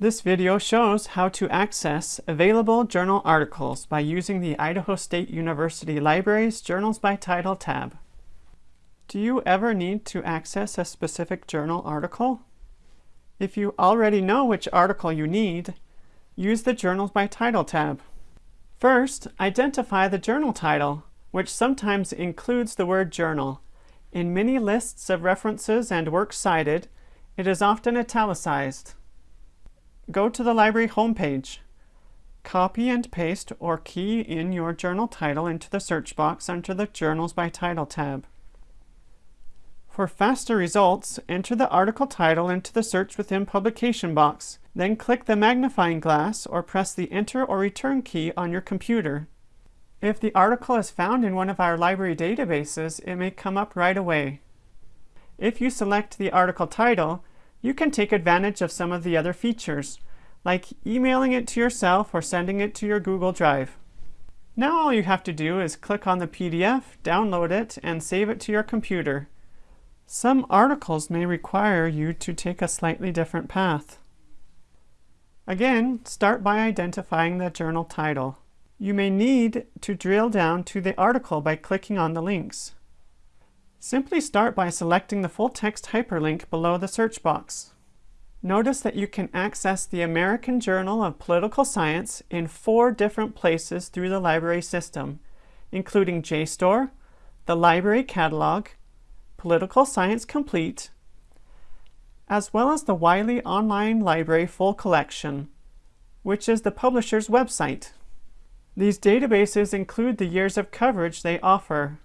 This video shows how to access available journal articles by using the Idaho State University Library's Journals by Title tab. Do you ever need to access a specific journal article? If you already know which article you need, use the Journals by Title tab. First, identify the journal title, which sometimes includes the word journal. In many lists of references and works cited, it is often italicized. Go to the library homepage. Copy and paste or key in your journal title into the search box under the Journals by Title tab. For faster results, enter the article title into the Search Within Publication box. Then click the magnifying glass or press the Enter or Return key on your computer. If the article is found in one of our library databases, it may come up right away. If you select the article title, you can take advantage of some of the other features, like emailing it to yourself or sending it to your Google Drive. Now all you have to do is click on the PDF, download it, and save it to your computer. Some articles may require you to take a slightly different path. Again, start by identifying the journal title. You may need to drill down to the article by clicking on the links. Simply start by selecting the full text hyperlink below the search box. Notice that you can access the American Journal of Political Science in four different places through the library system, including JSTOR, the Library Catalog, Political Science Complete, as well as the Wiley Online Library Full Collection, which is the publisher's website. These databases include the years of coverage they offer.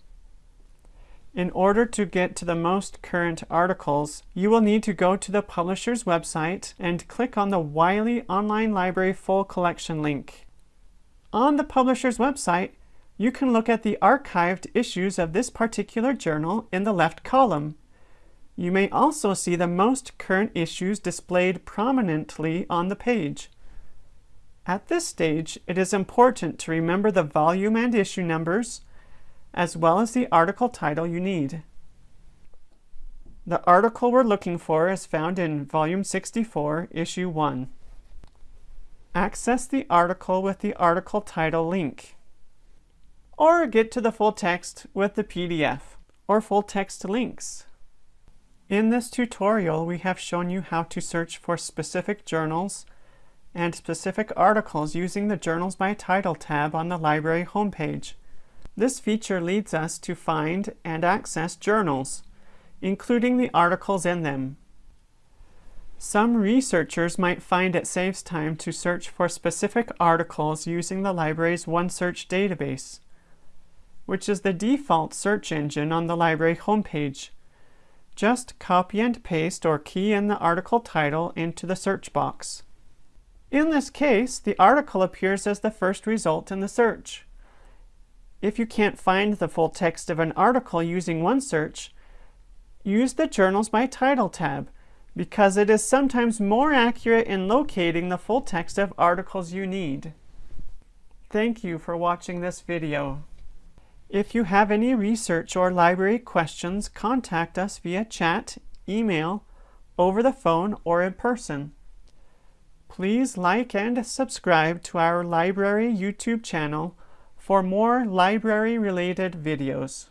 In order to get to the most current articles, you will need to go to the publisher's website and click on the Wiley Online Library Full Collection link. On the publisher's website, you can look at the archived issues of this particular journal in the left column. You may also see the most current issues displayed prominently on the page. At this stage, it is important to remember the volume and issue numbers, as well as the article title you need. The article we're looking for is found in Volume 64, Issue 1. Access the article with the article title link or get to the full text with the PDF or full text links. In this tutorial, we have shown you how to search for specific journals and specific articles using the Journals by Title tab on the library homepage. This feature leads us to find and access journals, including the articles in them. Some researchers might find it saves time to search for specific articles using the library's OneSearch database which is the default search engine on the library homepage. Just copy and paste or key in the article title into the search box. In this case, the article appears as the first result in the search. If you can't find the full text of an article using OneSearch, use the Journals by Title tab because it is sometimes more accurate in locating the full text of articles you need. Thank you for watching this video. If you have any research or library questions, contact us via chat, email, over the phone, or in person. Please like and subscribe to our library YouTube channel for more library-related videos.